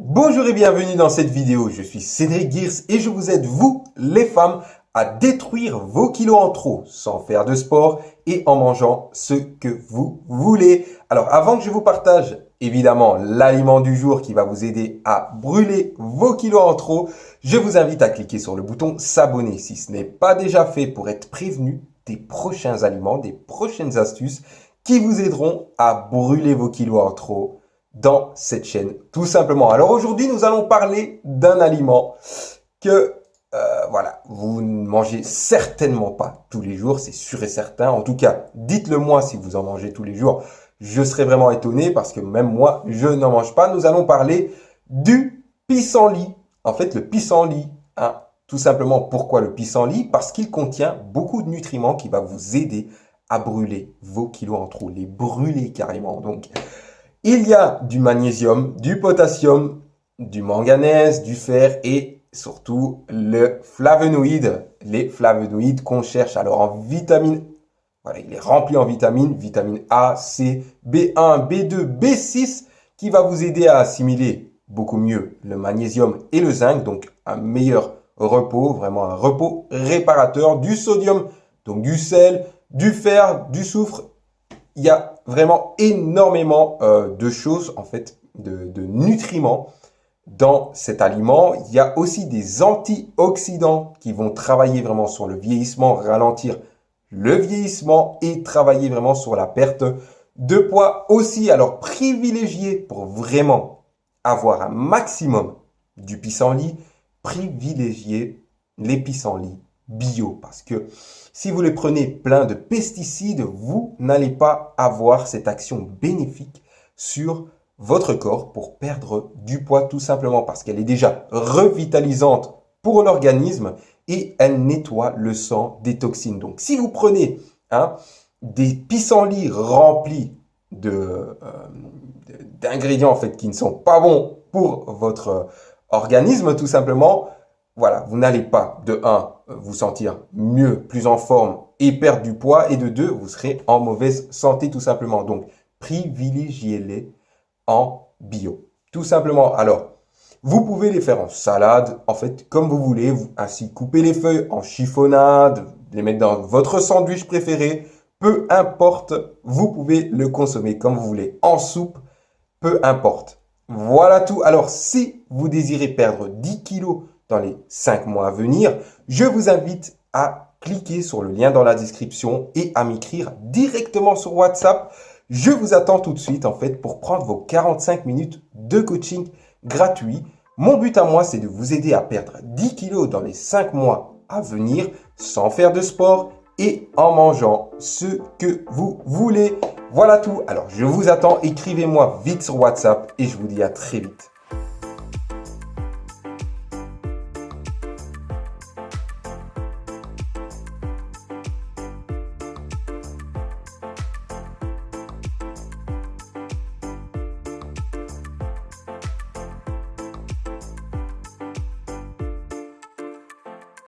Bonjour et bienvenue dans cette vidéo, je suis Cédric Gears et je vous aide, vous, les femmes, à détruire vos kilos en trop sans faire de sport et en mangeant ce que vous voulez. Alors avant que je vous partage évidemment l'aliment du jour qui va vous aider à brûler vos kilos en trop, je vous invite à cliquer sur le bouton s'abonner si ce n'est pas déjà fait pour être prévenu des prochains aliments, des prochaines astuces qui vous aideront à brûler vos kilos en trop dans cette chaîne, tout simplement. Alors aujourd'hui, nous allons parler d'un aliment que, euh, voilà, vous ne mangez certainement pas tous les jours, c'est sûr et certain. En tout cas, dites-le moi si vous en mangez tous les jours. Je serais vraiment étonné parce que même moi, je n'en mange pas. Nous allons parler du pissenlit. En fait, le pissenlit, hein, tout simplement, pourquoi le pissenlit? Parce qu'il contient beaucoup de nutriments qui va vous aider à brûler vos kilos en trop, les brûler carrément. Donc, il y a du magnésium, du potassium, du manganèse, du fer et surtout le flavonoïde. Les flavonoïdes qu'on cherche alors en vitamine. Voilà, il est rempli en vitamines, vitamine A, C, B1, B2, B6 qui va vous aider à assimiler beaucoup mieux le magnésium et le zinc, donc un meilleur repos, vraiment un repos réparateur, du sodium, donc du sel, du fer, du soufre il y a vraiment énormément euh, de choses, en fait, de, nutriments dans cet aliment. Il y a aussi des antioxydants qui vont travailler vraiment sur le vieillissement, ralentir le vieillissement et travailler vraiment sur la perte de poids aussi. Alors, privilégier pour vraiment avoir un maximum du pissenlit, privilégier les pissenlits bio parce que si vous les prenez plein de pesticides, vous n'allez pas avoir cette action bénéfique sur votre corps pour perdre du poids tout simplement parce qu'elle est déjà revitalisante pour l'organisme et elle nettoie le sang des toxines. Donc si vous prenez hein, des pissenlits remplis euh, d'ingrédients en fait qui ne sont pas bons pour votre organisme tout simplement, voilà, vous n'allez pas, de 1, vous sentir mieux, plus en forme et perdre du poids, et de 2, vous serez en mauvaise santé tout simplement. Donc, privilégiez-les en bio. Tout simplement. Alors, vous pouvez les faire en salade, en fait, comme vous voulez. Ainsi, couper les feuilles en chiffonnade, les mettre dans votre sandwich préféré. Peu importe, vous pouvez le consommer comme vous voulez. En soupe, peu importe. Voilà tout. Alors, si vous désirez perdre 10 kilos dans les 5 mois à venir, je vous invite à cliquer sur le lien dans la description et à m'écrire directement sur WhatsApp. Je vous attends tout de suite en fait pour prendre vos 45 minutes de coaching gratuit. Mon but à moi, c'est de vous aider à perdre 10 kilos dans les 5 mois à venir sans faire de sport et en mangeant ce que vous voulez. Voilà tout. Alors, je vous attends. Écrivez-moi vite sur WhatsApp et je vous dis à très vite.